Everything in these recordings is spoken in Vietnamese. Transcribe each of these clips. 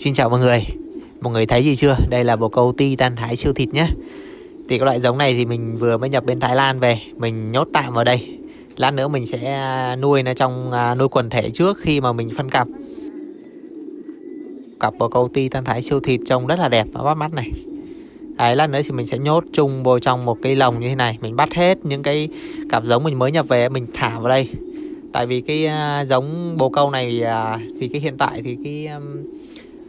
Xin chào mọi người. Mọi người thấy gì chưa? Đây là bồ câu ti tan thái siêu thịt nhé. Thì cái loại giống này thì mình vừa mới nhập bên Thái Lan về Mình nhốt tạm vào đây. Lát nữa mình sẽ à, nuôi nó trong à, nuôi quần thể trước khi mà mình phân cặp. Cặp bồ câu ti tan thái siêu thịt trông rất là đẹp và bắt mắt này. Đấy, lát nữa thì mình sẽ nhốt chung vô trong một cái lồng như thế này. Mình bắt hết những cái cặp giống mình mới nhập về mình thả vào đây. Tại vì cái à, giống bồ câu này thì cái hiện tại thì cái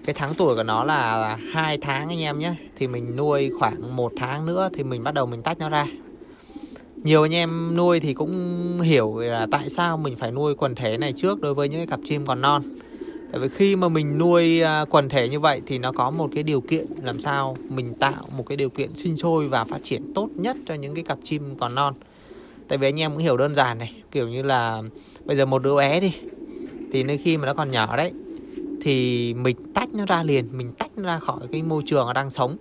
cái tháng tuổi của nó là hai tháng anh em nhé. Thì mình nuôi khoảng một tháng nữa thì mình bắt đầu mình tách nó ra. Nhiều anh em nuôi thì cũng hiểu là tại sao mình phải nuôi quần thể này trước đối với những cái cặp chim còn non. Tại vì khi mà mình nuôi à, quần thể như vậy thì nó có một cái điều kiện làm sao mình tạo một cái điều kiện sinh sôi và phát triển tốt nhất cho những cái cặp chim còn non. Tại vì anh em cũng hiểu đơn giản này, kiểu như là bây giờ một đứa bé đi, thì nơi khi mà nó còn nhỏ đấy thì mình tách nó ra liền mình tách nó ra khỏi cái môi trường nó đang sống.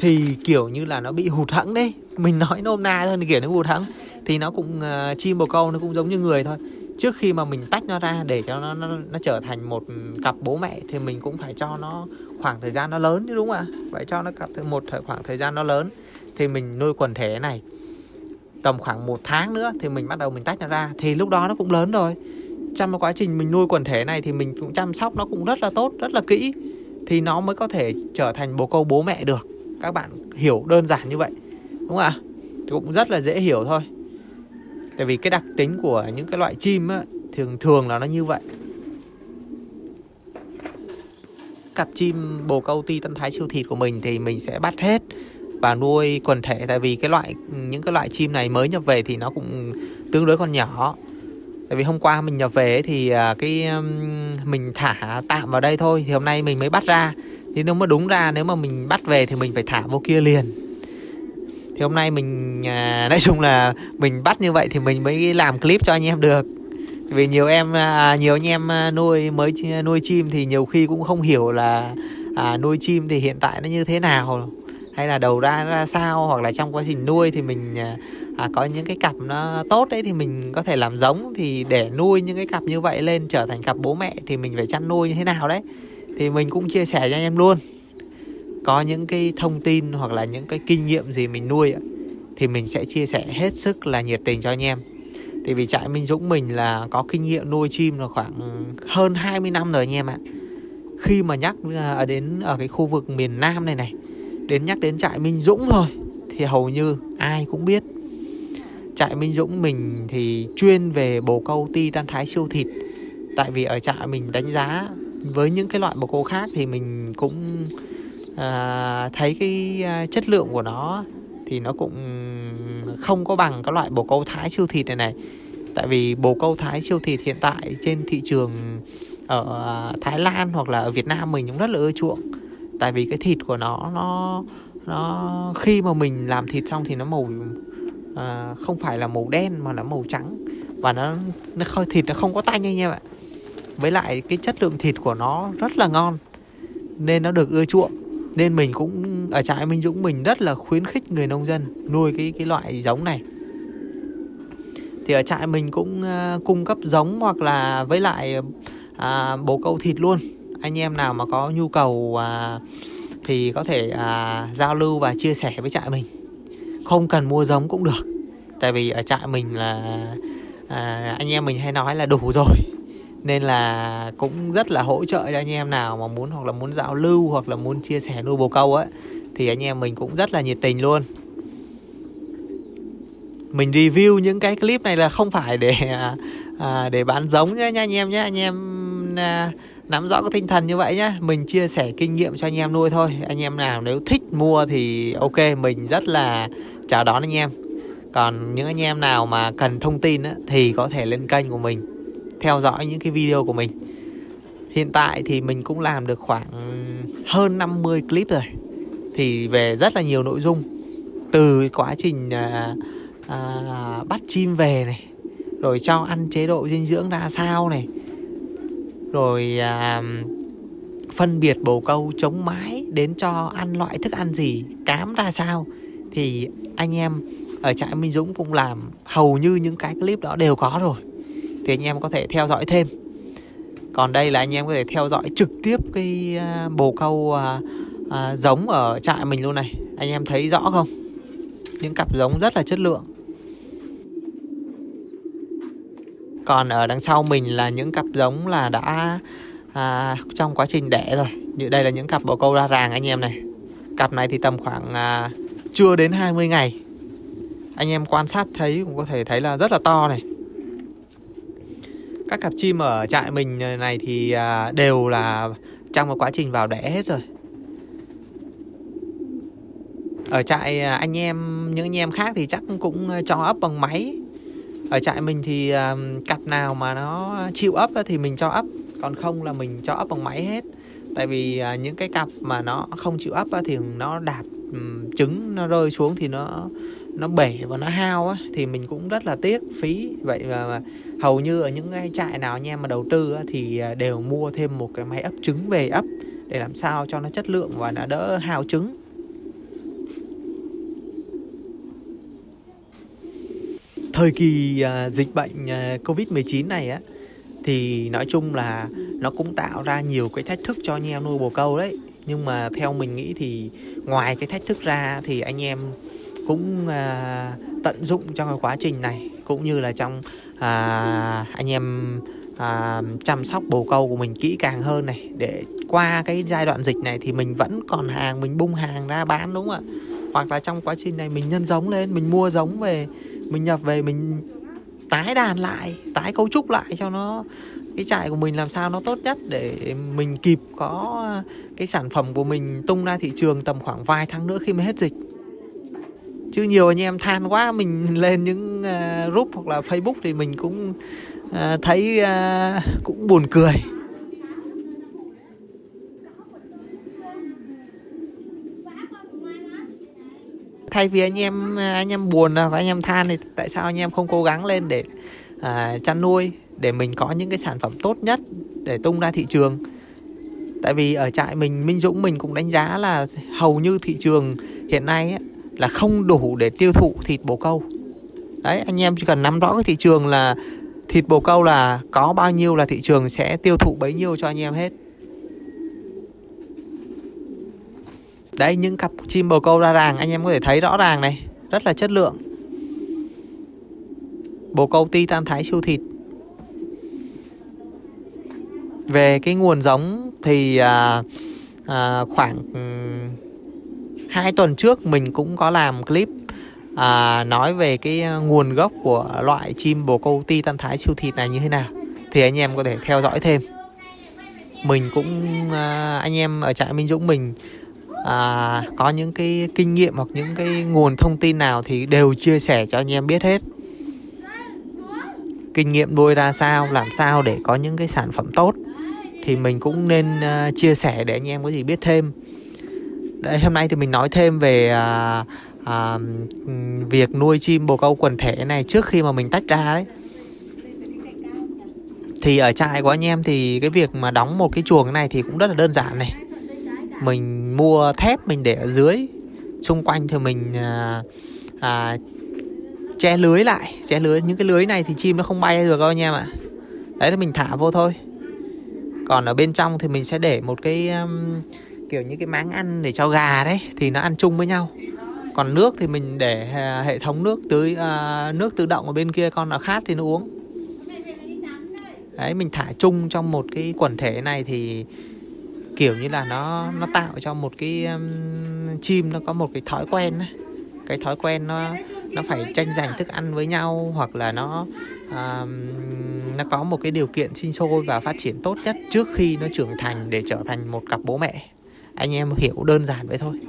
Thì kiểu như là nó bị hụt hẫng đấy. Mình nói nôm na thôi kiểu nó hụt hẫng thì nó cũng uh, chim bồ câu nó cũng giống như người thôi. Trước khi mà mình tách nó ra để cho nó nó, nó trở thành một cặp bố mẹ thì mình cũng phải cho nó khoảng thời gian nó lớn chứ đúng không ạ? Phải cho nó cặp một khoảng thời gian nó lớn. Thì mình nuôi quần thể này. Tầm khoảng một tháng nữa thì mình bắt đầu mình tách nó ra. Thì lúc đó nó cũng lớn rồi trong quá trình mình nuôi quần thể này thì mình cũng chăm sóc nó cũng rất là tốt rất là kỹ. Thì nó mới có thể trở thành bồ câu bố mẹ được. Các bạn hiểu đơn giản như vậy đúng không ạ? Thì cũng rất là dễ hiểu thôi. Tại vì cái đặc tính của những cái loại chim á, thường thường là nó như vậy. Cặp chim bồ câu ti tân thái siêu thịt của mình thì mình sẽ bắt hết và nuôi quần thể. Tại vì cái loại những cái loại chim này mới nhập về thì nó cũng tương đối còn nhỏ tại vì hôm qua mình nhập về thì à, cái mình thả tạm vào đây thôi thì hôm nay mình mới bắt ra. Thì nếu mà đúng ra nếu mà mình bắt về thì mình phải thả vô kia liền. Thì hôm nay mình à, nói chung là mình bắt như vậy thì mình mới làm clip cho anh em được. Vì nhiều em à, nhiều anh em nuôi mới nuôi chim thì nhiều khi cũng không hiểu là à, nuôi chim thì hiện tại nó như thế nào. Hay là đầu ra ra sao hoặc là trong quá trình nuôi thì mình à, có những cái cặp nó tốt đấy thì mình có thể làm giống thì để nuôi những cái cặp như vậy lên trở thành cặp bố mẹ thì mình phải chăn nuôi như thế nào đấy. Thì mình cũng chia sẻ cho anh em luôn. Có những cái thông tin hoặc là những cái kinh nghiệm gì mình nuôi thì mình sẽ chia sẻ hết sức là nhiệt tình cho anh em. Thì vì trại Minh Dũng mình là có kinh nghiệm nuôi chim là khoảng hơn 20 năm rồi anh em ạ. Khi mà nhắc à, ở đến ở cái khu vực miền Nam này này đến nhắc đến trại Minh Dũng thôi thì hầu như ai cũng biết trại Minh Dũng mình thì chuyên về bồ câu ti tan thái siêu thịt. Tại vì ở trại mình đánh giá với những cái loại bồ câu khác thì mình cũng à, thấy cái à, chất lượng của nó thì nó cũng không có bằng các loại bồ câu thái siêu thịt này này. Tại vì bồ câu thái siêu thịt hiện tại trên thị trường ở à, Thái Lan hoặc là ở Việt Nam mình cũng rất là ưa chuộng. Tại vì cái thịt của nó nó nó khi mà mình làm thịt xong thì nó màu à, không phải là màu đen mà là màu trắng. Và nó nó khơi thịt nó không có tanh anh em ạ. Với lại cái chất lượng thịt của nó rất là ngon nên nó được ưa chuộng. Nên mình cũng ở trại Minh Dũng mình rất là khuyến khích người nông dân nuôi cái cái loại giống này. Thì ở trại mình cũng uh, cung cấp giống hoặc là với lại uh, bồ câu thịt luôn. Anh em nào mà có nhu cầu uh, thì có thể uh, giao lưu và chia sẻ với trại mình không cần mua giống cũng được. Tại vì ở trại mình là à, anh em mình hay nói là đủ rồi. Nên là cũng rất là hỗ trợ cho anh em nào mà muốn hoặc là muốn giao lưu hoặc là muốn chia sẻ nuôi bồ câu ấy thì anh em mình cũng rất là nhiệt tình luôn. Mình review những cái clip này là không phải để à, à để bán giống nhé nha anh em nhé anh em à, nắm rõ cái tinh thần như vậy nhá. Mình chia sẻ kinh nghiệm cho anh em nuôi thôi. Anh em nào nếu thích mua thì ok mình rất là chào đón anh em. Còn những anh em nào mà cần thông tin á, thì có thể lên kênh của mình theo dõi những cái video của mình. Hiện tại thì mình cũng làm được khoảng hơn 50 clip rồi. Thì về rất là nhiều nội dung. Từ quá trình à, à, bắt chim về này rồi cho ăn chế độ dinh dưỡng ra sao này rồi à, phân biệt bồ câu chống mái đến cho ăn loại thức ăn gì cám ra sao. Thì anh em ở trại Minh Dũng cũng làm hầu như những cái clip đó đều có rồi. Thì anh em có thể theo dõi thêm. Còn đây là anh em có thể theo dõi trực tiếp cái à, bồ câu à, à, giống ở trại mình luôn này. Anh em thấy rõ không? Những cặp giống rất là chất lượng. Còn ở đằng sau mình là những cặp giống là đã à, trong quá trình đẻ rồi. Như đây là những cặp bồ câu ra ràng anh em này. Cặp này thì tầm khoảng à, chưa đến 20 ngày. Anh em quan sát thấy cũng có thể thấy là rất là to này. Các cặp chim ở trại mình này thì à, đều là trong một quá trình vào đẻ hết rồi. Ở trại à, anh em những anh em khác thì chắc cũng à, cho ấp bằng máy ở trại mình thì um, cặp nào mà nó chịu ấp thì mình cho ấp còn không là mình cho ấp bằng máy hết. Tại vì uh, những cái cặp mà nó không chịu ấp thì nó đạp um, trứng nó rơi xuống thì nó nó bể và nó hao á thì mình cũng rất là tiếc phí. Vậy mà, hầu như ở những cái trại nào anh em mà đầu tư á, thì à, đều mua thêm một cái máy ấp trứng về ấp để làm sao cho nó chất lượng và nó đỡ hao trứng. Thời kỳ uh, dịch bệnh à, uh, Covid-19 này á thì nói chung là nó cũng tạo ra nhiều cái thách thức cho anh em nuôi bồ câu đấy. Nhưng mà theo mình nghĩ thì ngoài cái thách thức ra thì anh em cũng à, tận dụng trong cái quá trình này. Cũng như là trong à, anh em à, chăm sóc bồ câu của mình kỹ càng hơn này. Để qua cái giai đoạn dịch này thì mình vẫn còn hàng mình bung hàng ra bán đúng không ạ? Hoặc là trong quá trình này mình nhân giống lên mình mua giống về mình nhập về mình tái đàn lại tái cấu trúc lại cho nó cái trại của mình làm sao nó tốt nhất để mình kịp có cái sản phẩm của mình tung ra thị trường tầm khoảng vài tháng nữa khi mà hết dịch. Chứ nhiều anh em than quá mình lên những uh, group hoặc là facebook thì mình cũng uh, thấy uh, cũng buồn cười. Thay vì anh em anh em buồn và anh em than thì tại sao anh em không cố gắng lên để à, chăn nuôi để mình có những cái sản phẩm tốt nhất để tung ra thị trường? Tại vì ở trại mình Minh Dũng mình cũng đánh giá là hầu như thị trường hiện nay ấy, là không đủ để tiêu thụ thịt bồ câu. Đấy anh em chỉ cần nắm rõ cái thị trường là thịt bồ câu là có bao nhiêu là thị trường sẽ tiêu thụ bấy nhiêu cho anh em hết. Đấy những cặp chim bồ câu ra ràng anh em có thể thấy rõ ràng này. Rất là chất lượng. Bồ câu ti tan thái siêu thịt. Về cái nguồn giống thì à, à, khoảng hai tuần trước mình cũng có làm clip à, nói về cái nguồn gốc của loại chim bồ câu ti tan thái siêu thịt này như thế nào. Thì anh em có thể theo dõi thêm. Mình cũng à, anh em ở trại Minh Dũng mình à, có những cái kinh nghiệm hoặc những cái nguồn thông tin nào thì đều chia sẻ cho anh em biết hết. Kinh nghiệm nuôi ra sao làm sao để có những cái sản phẩm tốt thì mình cũng nên uh, chia sẻ để anh em có gì biết thêm. Đấy, hôm nay thì mình nói thêm về uh, uh, việc nuôi chim bồ câu quần thể này trước khi mà mình tách ra đấy. Thì ở trại của anh em thì cái việc mà đóng một cái chuồng này thì cũng rất là đơn giản này mình mua thép mình để ở dưới. Xung quanh thì mình à, à, che lưới lại. Che lưới những cái lưới này thì chim nó không bay được đâu anh em ạ. Đấy là mình thả vô thôi. Còn ở bên trong thì mình sẽ để một cái um, kiểu như cái máng ăn để cho gà đấy thì nó ăn chung với nhau. Còn nước thì mình để à, hệ thống nước tưới uh, nước tự động ở bên kia con nào khát thì nó uống. Đấy mình thả chung trong một cái quần thể này thì kiểu như là nó nó tạo cho một cái um, chim nó có một cái thói quen ấy. cái thói quen nó nó phải tranh giành thức ăn với nhau hoặc là nó um, nó có một cái điều kiện sinh sôi và phát triển tốt nhất trước khi nó trưởng thành để trở thành một cặp bố mẹ. Anh em hiểu đơn giản vậy thôi.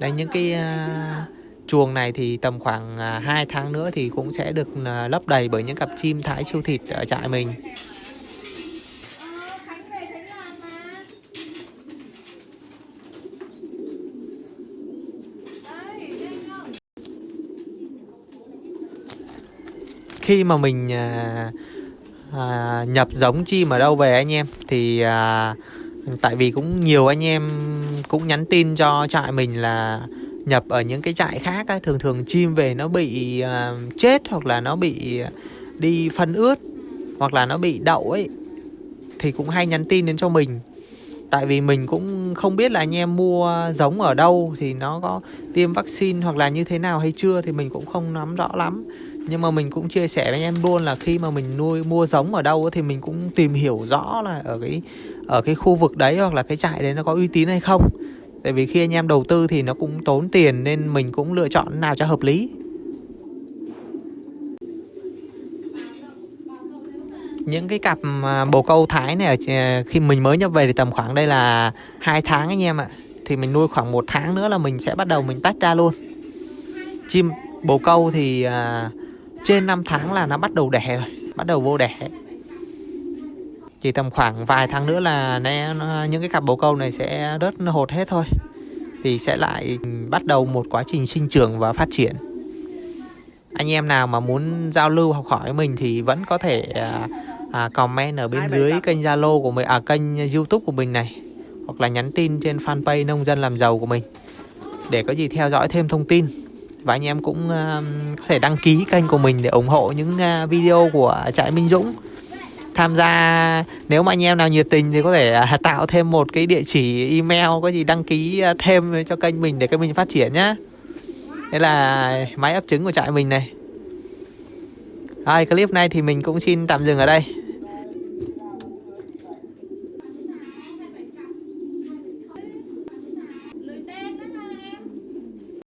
Đây những cái uh, chuồng này thì tầm khoảng à, 2 tháng nữa thì cũng sẽ được à, lấp đầy bởi những cặp chim thái siêu thịt ở trại mình. Khi mà mình à, à, nhập giống chim ở đâu về anh em thì à, tại vì cũng nhiều anh em cũng nhắn tin cho trại mình là nhập ở những cái trại khác á, thường thường chim về nó bị à, chết hoặc là nó bị đi phân ướt hoặc là nó bị đậu ấy thì cũng hay nhắn tin đến cho mình. Tại vì mình cũng không biết là anh em mua giống ở đâu thì nó có tiêm vaccine hoặc là như thế nào hay chưa thì mình cũng không nắm rõ lắm nhưng mà mình cũng chia sẻ với anh em luôn là khi mà mình nuôi mua giống ở đâu thì mình cũng tìm hiểu rõ là ở cái ở cái khu vực đấy hoặc là cái trại đấy nó có uy tín hay không. Tại vì khi anh em đầu tư thì nó cũng tốn tiền nên mình cũng lựa chọn nào cho hợp lý. Những cái cặp bồ câu thái này khi mình mới nhập về thì tầm khoảng đây là hai tháng anh em ạ. Thì mình nuôi khoảng một tháng nữa là mình sẽ bắt đầu mình tách ra luôn. Chim bồ câu thì à, trên 5 tháng là nó bắt đầu đẻ rồi bắt đầu vô đẻ. Chỉ tầm khoảng vài tháng nữa là nó, những cái cặp bồ câu này sẽ rớt hột hết thôi. Thì sẽ lại bắt đầu một quá trình sinh trưởng và phát triển. Anh em nào mà muốn giao lưu học hỏi với mình thì vẫn có thể à, à, comment ở bên dưới kênh Zalo của mình à kênh YouTube của mình này hoặc là nhắn tin trên fanpage nông dân làm giàu của mình để có gì theo dõi thêm thông tin và anh em cũng uh, có thể đăng ký kênh của mình để ủng hộ những uh, video của trại Minh Dũng. Tham gia nếu mà anh em nào nhiệt tình thì có thể uh, tạo thêm một cái địa chỉ email có gì đăng ký uh, thêm cho kênh mình để kênh mình phát triển nhá. Đây là máy ấp trứng của trại mình này. Rồi clip này thì mình cũng xin tạm dừng ở đây.